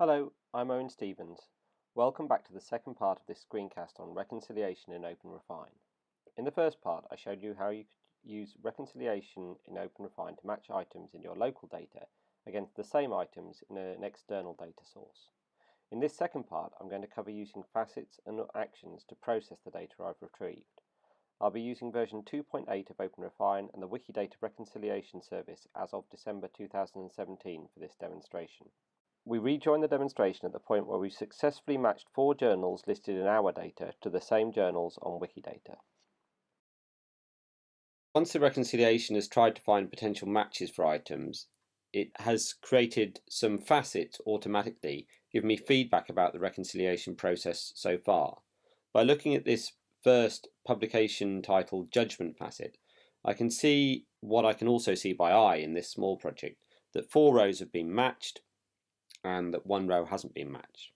Hello, I'm Owen Stephens. Welcome back to the second part of this screencast on reconciliation in OpenRefine. In the first part, I showed you how you could use reconciliation in OpenRefine to match items in your local data against the same items in an external data source. In this second part, I'm going to cover using facets and actions to process the data I've retrieved. I'll be using version 2.8 of OpenRefine and the Wikidata Reconciliation Service as of December 2017 for this demonstration. We rejoin the demonstration at the point where we've successfully matched four journals listed in our data to the same journals on Wikidata. Once the reconciliation has tried to find potential matches for items, it has created some facets automatically, giving me feedback about the reconciliation process so far. By looking at this first publication title judgment facet, I can see what I can also see by eye in this small project, that four rows have been matched and that one row hasn't been matched.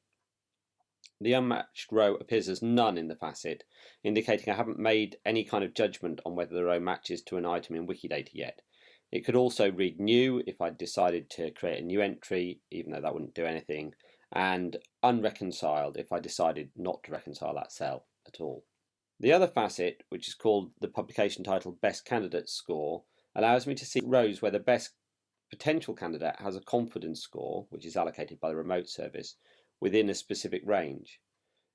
The unmatched row appears as none in the facet, indicating I haven't made any kind of judgment on whether the row matches to an item in Wikidata yet. It could also read new if I decided to create a new entry, even though that wouldn't do anything, and unreconciled if I decided not to reconcile that cell at all. The other facet, which is called the publication title Best Candidate Score, allows me to see rows where the best potential candidate has a confidence score, which is allocated by the remote service, within a specific range.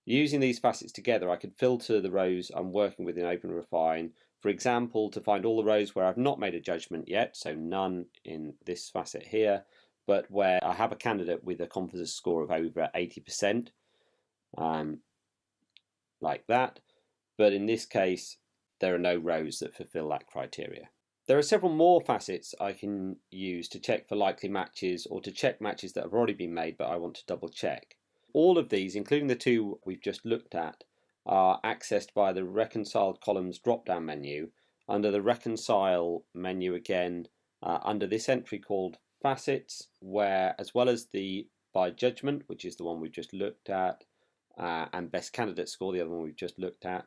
Using these facets together, I could filter the rows I'm working with in OpenRefine, for example, to find all the rows where I've not made a judgment yet, so none in this facet here, but where I have a candidate with a confidence score of over 80%, um, like that. But in this case, there are no rows that fulfill that criteria. There are several more facets I can use to check for likely matches or to check matches that have already been made but I want to double check. All of these, including the two we've just looked at, are accessed by the reconciled columns drop down menu under the reconcile menu again uh, under this entry called facets where as well as the by judgment which is the one we've just looked at uh, and best candidate score the other one we've just looked at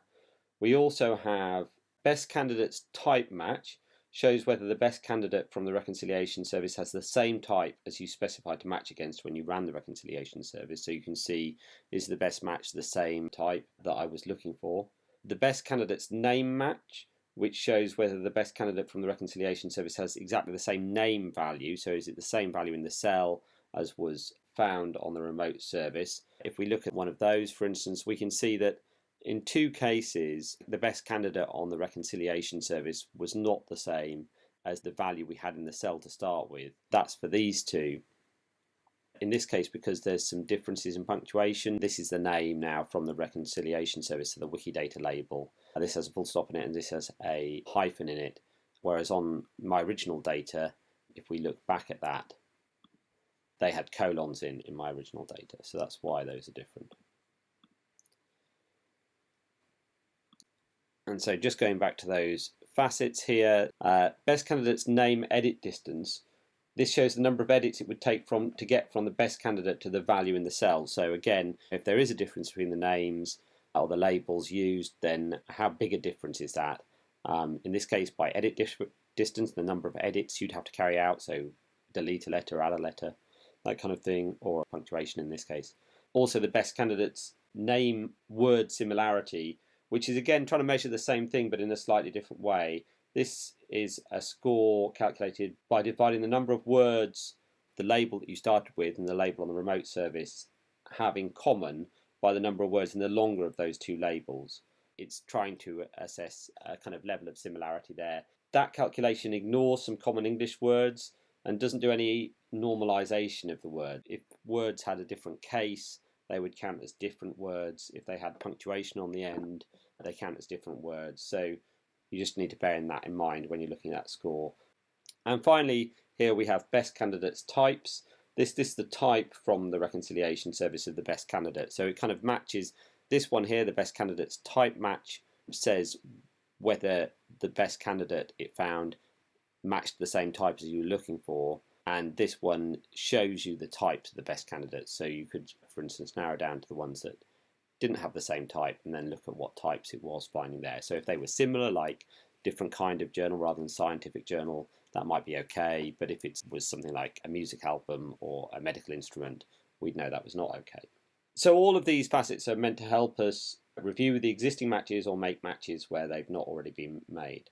we also have best candidates type match shows whether the best candidate from the reconciliation service has the same type as you specified to match against when you ran the reconciliation service. So you can see is the best match the same type that I was looking for. The best candidate's name match, which shows whether the best candidate from the reconciliation service has exactly the same name value. So is it the same value in the cell as was found on the remote service? If we look at one of those, for instance, we can see that in two cases, the best candidate on the reconciliation service was not the same as the value we had in the cell to start with. That's for these two. In this case, because there's some differences in punctuation, this is the name now from the reconciliation service to the Wikidata label. This has a full stop in it and this has a hyphen in it. Whereas on my original data, if we look back at that, they had colons in in my original data. So that's why those are different. And so just going back to those facets here, uh, best candidate's name edit distance. This shows the number of edits it would take from to get from the best candidate to the value in the cell. So again, if there is a difference between the names or the labels used, then how big a difference is that? Um, in this case, by edit distance, the number of edits you'd have to carry out, so delete a letter, add a letter, that kind of thing, or punctuation in this case. Also, the best candidate's name word similarity which is again trying to measure the same thing but in a slightly different way. This is a score calculated by dividing the number of words the label that you started with and the label on the remote service have in common by the number of words in the longer of those two labels. It's trying to assess a kind of level of similarity there. That calculation ignores some common English words and doesn't do any normalization of the word. If words had a different case, they would count as different words. If they had punctuation on the end, they count as different words. So you just need to bear in that in mind when you're looking at that score. And finally, here we have best candidates types. This, this is the type from the reconciliation service of the best candidate. So it kind of matches this one here, the best candidates type match says whether the best candidate it found matched the same type as you were looking for and this one shows you the types of the best candidates so you could for instance narrow down to the ones that didn't have the same type and then look at what types it was finding there so if they were similar like different kind of journal rather than scientific journal that might be okay but if it was something like a music album or a medical instrument we'd know that was not okay. So all of these facets are meant to help us review the existing matches or make matches where they've not already been made.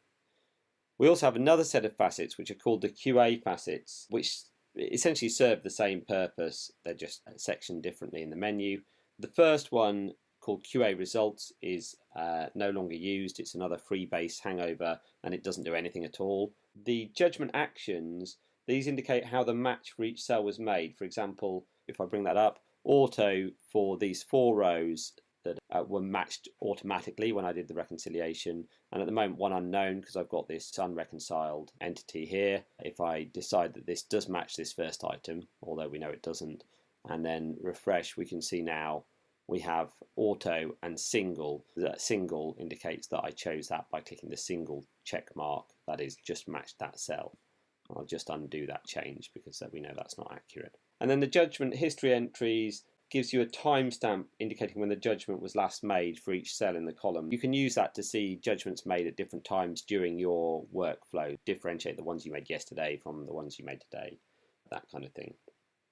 We also have another set of facets which are called the QA facets, which essentially serve the same purpose. They're just sectioned differently in the menu. The first one called QA results is uh, no longer used. It's another freebase hangover and it doesn't do anything at all. The judgment actions, these indicate how the match for each cell was made. For example, if I bring that up, auto for these four rows that uh, were matched automatically when I did the reconciliation. And at the moment one unknown because I've got this unreconciled entity here. If I decide that this does match this first item although we know it doesn't and then refresh we can see now we have auto and single. That single indicates that I chose that by clicking the single check mark that is just matched that cell. I'll just undo that change because we know that's not accurate. And then the judgment history entries gives you a timestamp indicating when the judgment was last made for each cell in the column. You can use that to see judgments made at different times during your workflow, differentiate the ones you made yesterday from the ones you made today, that kind of thing.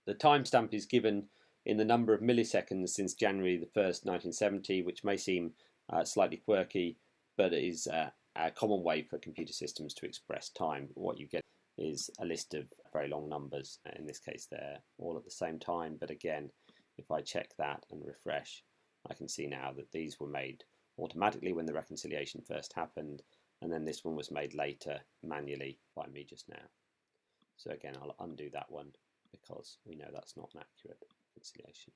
The timestamp is given in the number of milliseconds since January the 1st, 1970, which may seem uh, slightly quirky, but it is uh, a common way for computer systems to express time. What you get is a list of very long numbers. In this case, they're all at the same time, but again, if I check that and refresh, I can see now that these were made automatically when the reconciliation first happened, and then this one was made later manually by me just now. So again, I'll undo that one because we know that's not an accurate reconciliation.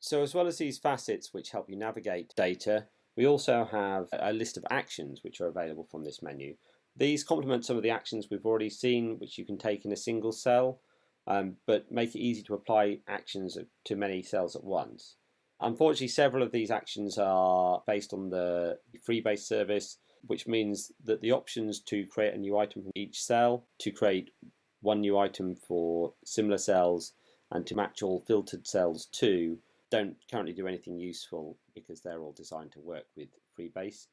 So as well as these facets which help you navigate data, we also have a list of actions which are available from this menu. These complement some of the actions we've already seen, which you can take in a single cell um, but make it easy to apply actions to many cells at once. Unfortunately, several of these actions are based on the freebase service, which means that the options to create a new item from each cell, to create one new item for similar cells, and to match all filtered cells to don't currently do anything useful because they're all designed to work with freebase.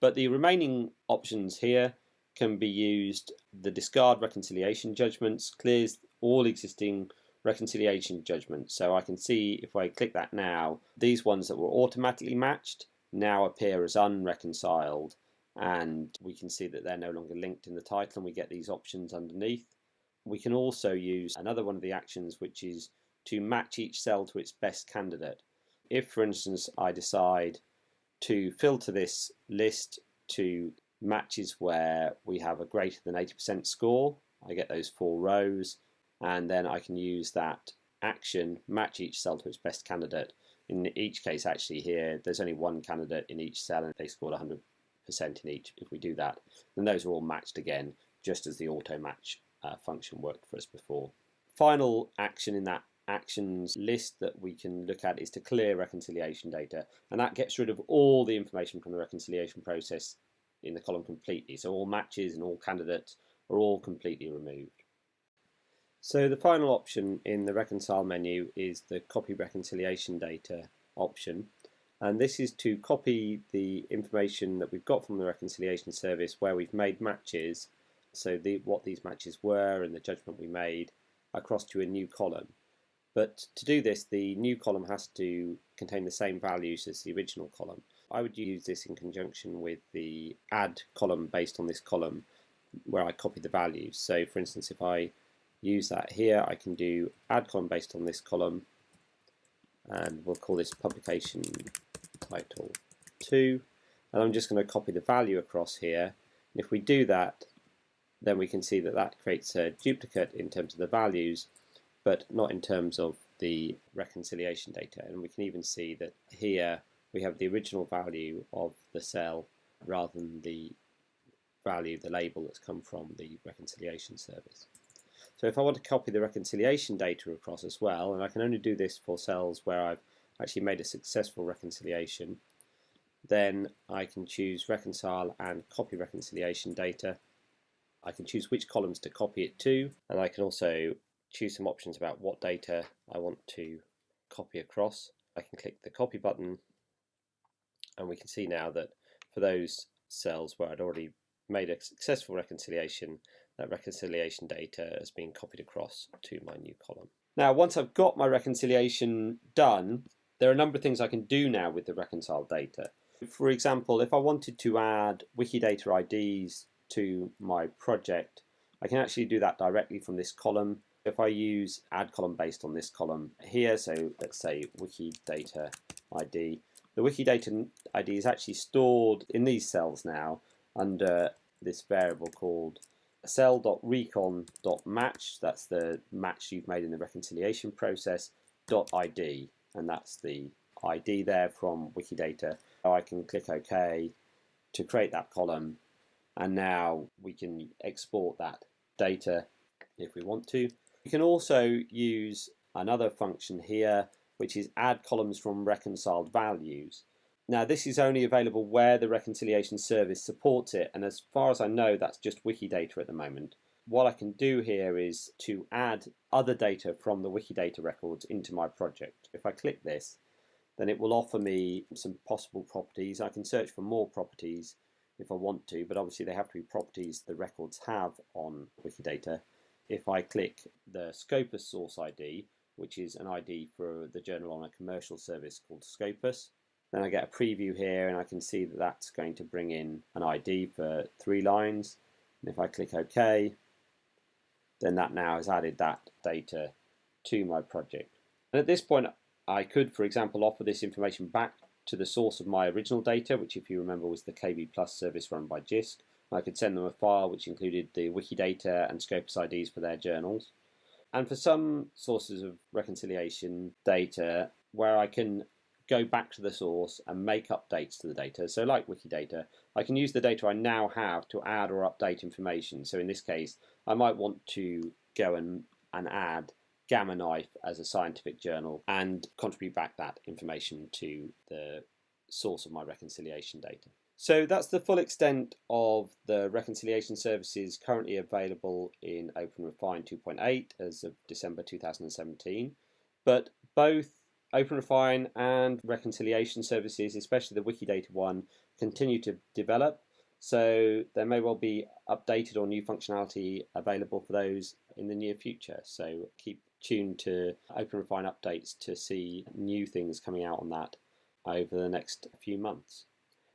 But the remaining options here can be used. The discard reconciliation judgments clears all existing reconciliation judgments. So I can see if I click that now, these ones that were automatically matched now appear as unreconciled and we can see that they're no longer linked in the title and we get these options underneath. We can also use another one of the actions which is to match each cell to its best candidate. If for instance I decide to filter this list to matches where we have a greater than 80% score, I get those four rows and then I can use that action, match each cell to its best candidate. In each case, actually, here, there's only one candidate in each cell and they scored 100% in each. If we do that, then those are all matched again, just as the auto match uh, function worked for us before. Final action in that actions list that we can look at is to clear reconciliation data, and that gets rid of all the information from the reconciliation process in the column completely. So all matches and all candidates are all completely removed. So the final option in the reconcile menu is the copy reconciliation data option. And this is to copy the information that we've got from the reconciliation service where we've made matches. So the, what these matches were and the judgment we made across to a new column. But to do this the new column has to contain the same values as the original column. I would use this in conjunction with the add column based on this column where I copy the values. So for instance if I use that here. I can do add column based on this column and we'll call this publication title 2 and I'm just going to copy the value across here and if we do that then we can see that that creates a duplicate in terms of the values but not in terms of the reconciliation data and we can even see that here we have the original value of the cell rather than the value, the label that's come from the reconciliation service. So if I want to copy the reconciliation data across as well, and I can only do this for cells where I've actually made a successful reconciliation, then I can choose reconcile and copy reconciliation data. I can choose which columns to copy it to, and I can also choose some options about what data I want to copy across. I can click the copy button and we can see now that for those cells where I'd already made a successful reconciliation, that reconciliation data has been copied across to my new column. Now, once I've got my reconciliation done, there are a number of things I can do now with the reconciled data. For example, if I wanted to add Wikidata IDs to my project, I can actually do that directly from this column. If I use add column based on this column here, so let's say Wikidata ID, the Wikidata ID is actually stored in these cells now under this variable called cell.recon.match, that's the match you've made in the reconciliation process, dot .id, and that's the ID there from Wikidata. I can click OK to create that column and now we can export that data if we want to. You can also use another function here which is add columns from reconciled values. Now this is only available where the reconciliation service supports it and as far as I know that's just Wikidata at the moment. What I can do here is to add other data from the Wikidata records into my project. If I click this then it will offer me some possible properties. I can search for more properties if I want to, but obviously they have to be properties the records have on Wikidata. If I click the Scopus source ID, which is an ID for the journal on a commercial service called Scopus, then I get a preview here and I can see that that's going to bring in an ID for three lines. And if I click OK, then that now has added that data to my project. And at this point, I could, for example, offer this information back to the source of my original data, which if you remember was the KB Plus service run by JISC. I could send them a file which included the Wikidata and Scopus IDs for their journals. And for some sources of reconciliation data where I can go back to the source and make updates to the data, so like Wikidata, I can use the data I now have to add or update information. So in this case, I might want to go and, and add Gamma Knife as a scientific journal and contribute back that information to the source of my reconciliation data. So that's the full extent of the reconciliation services currently available in OpenRefine 2.8 as of December 2017. But both OpenRefine and reconciliation services, especially the Wikidata one, continue to develop. So there may well be updated or new functionality available for those in the near future. So keep tuned to OpenRefine updates to see new things coming out on that over the next few months.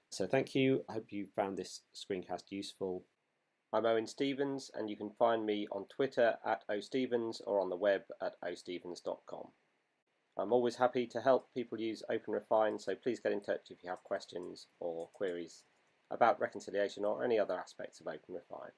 So thank you. I hope you found this screencast useful. I'm Owen Stephens and you can find me on Twitter at ostephens or on the web at ostephens.com. I'm always happy to help people use OpenRefine so please get in touch if you have questions or queries about reconciliation or any other aspects of OpenRefine.